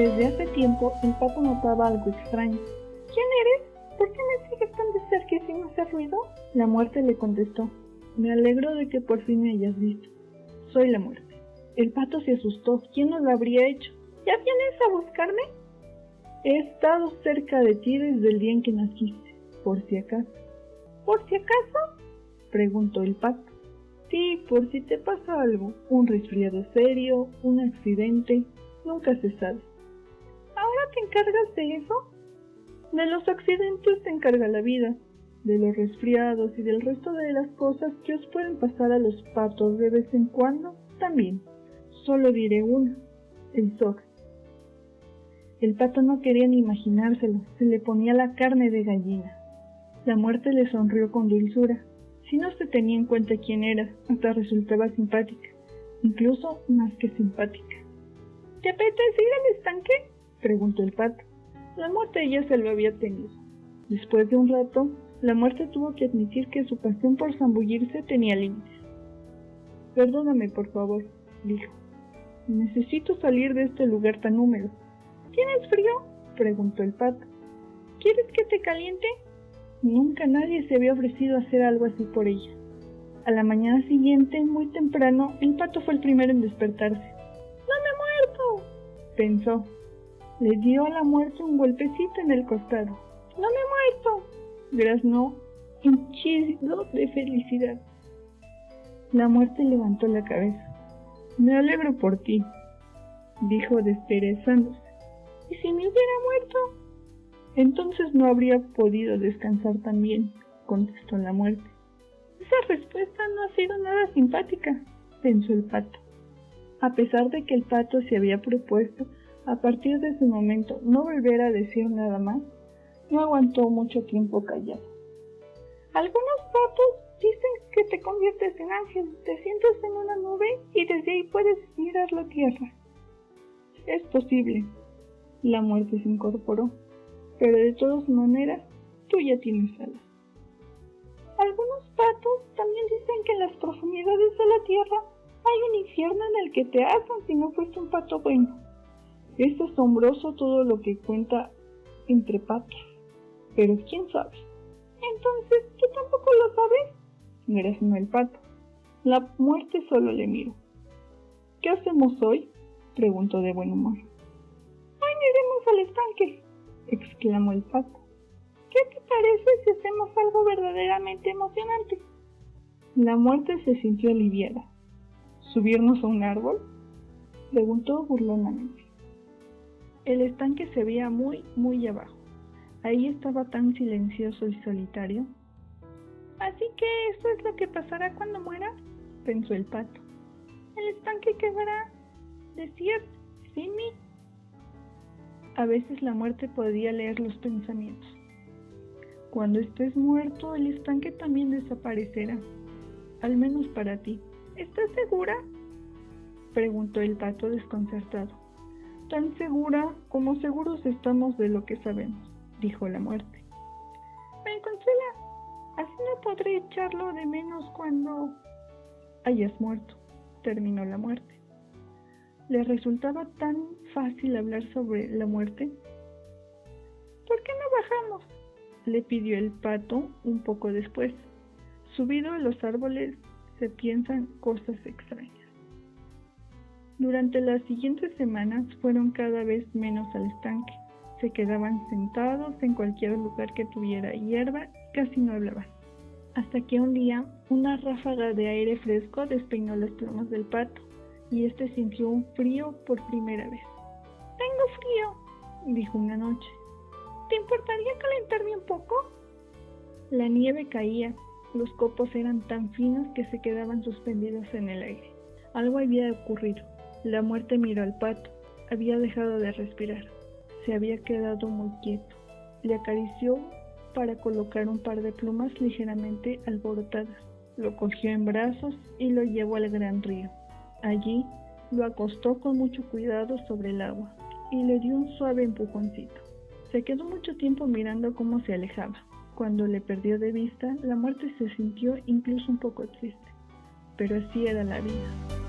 Desde hace tiempo el pato notaba algo extraño. ¿Quién eres? ¿Por qué me sigues tan de cerca sin hacer ruido? La muerte le contestó. Me alegro de que por fin me hayas visto. Soy la muerte. El pato se asustó. ¿Quién nos lo habría hecho? ¿Ya vienes a buscarme? He estado cerca de ti desde el día en que naciste, por si acaso. ¿Por si acaso? preguntó el pato. Sí, por si te pasa algo, un resfriado serio, un accidente, nunca se sabe. ¿Ahora te encargas de eso? De los accidentes se encarga la vida, de los resfriados y del resto de las cosas que os pueden pasar a los patos de vez en cuando, también. Solo diré una, el SOX. El pato no quería ni imaginárselo, se le ponía la carne de gallina. La muerte le sonrió con dulzura. Si no se tenía en cuenta quién era, hasta resultaba simpática, incluso más que simpática. ¿Te apetece ir al estanque? Preguntó el pato. La muerte ya se lo había tenido. Después de un rato, la muerte tuvo que admitir que su pasión por zambullirse tenía límites. Perdóname, por favor, dijo. Necesito salir de este lugar tan húmedo. ¿Tienes frío? preguntó el pato. ¿Quieres que te caliente? Nunca nadie se había ofrecido a hacer algo así por ella. A la mañana siguiente, muy temprano, el pato fue el primero en despertarse. ¡No me muerto! pensó. Le dio a la muerte un golpecito en el costado. ¡No me he muerto! graznó, hinchido de felicidad. La muerte levantó la cabeza. Me alegro por ti, dijo desperezándose. ¿Y si me hubiera muerto? Entonces no habría podido descansar tan bien, contestó la muerte. Esa respuesta no ha sido nada simpática, pensó el pato. A pesar de que el pato se había propuesto a partir de ese momento no volver a decir nada más, no aguantó mucho tiempo callado. Algunos patos dicen que te conviertes en ángel, te sientes en una nube y desde ahí puedes mirar la tierra. Es posible. La muerte se incorporó, pero de todas maneras, tú ya tienes alas. Algunos patos también dicen que en las profundidades de la tierra hay un infierno en el que te asan si no fuiste un pato bueno. Es asombroso todo lo que cuenta entre patos pero quién sabe. Entonces, ¿tú tampoco lo sabes? Graznó el pato. La muerte solo le miró. ¿Qué hacemos hoy? preguntó de buen humor. Hoy al estanque, exclamó el pato. ¿Qué te parece si hacemos algo verdaderamente emocionante? La muerte se sintió aliviada. ¿Subirnos a un árbol? preguntó burlonamente. El estanque se veía muy, muy abajo. Ahí estaba tan silencioso y solitario. Así que eso es lo que pasará cuando muera, pensó el pato. El estanque quedará desierto, sin mí. A veces la muerte podía leer los pensamientos. Cuando estés muerto, el estanque también desaparecerá, al menos para ti. ¿Estás segura? preguntó el pato desconcertado. Tan segura como seguros estamos de lo que sabemos dijo la muerte. Me consuela, así no podré echarlo de menos cuando hayas muerto, terminó la muerte. Le resultaba tan fácil hablar sobre la muerte. ¿Por qué no bajamos? le pidió el pato un poco después. Subido a los árboles se piensan cosas extrañas. Durante las siguientes semanas fueron cada vez menos al estanque se quedaban sentados en cualquier lugar que tuviera hierba y casi no hablaban. Hasta que un día una ráfaga de aire fresco despeinó las plumas del pato y este sintió un frío por primera vez. Tengo frío, dijo una noche. ¿Te importaría calentarme un poco? La nieve caía, los copos eran tan finos que se quedaban suspendidos en el aire. Algo había ocurrido. La muerte miró al pato. Había dejado de respirar se había quedado muy quieto. Le acarició para colocar un par de plumas ligeramente alborotadas. Lo cogió en brazos y lo llevó al gran río. Allí lo acostó con mucho cuidado sobre el agua y le dio un suave empujoncito. Se quedó mucho tiempo mirando cómo se alejaba. Cuando le perdió de vista, la muerte se sintió incluso un poco triste. Pero así era la vida.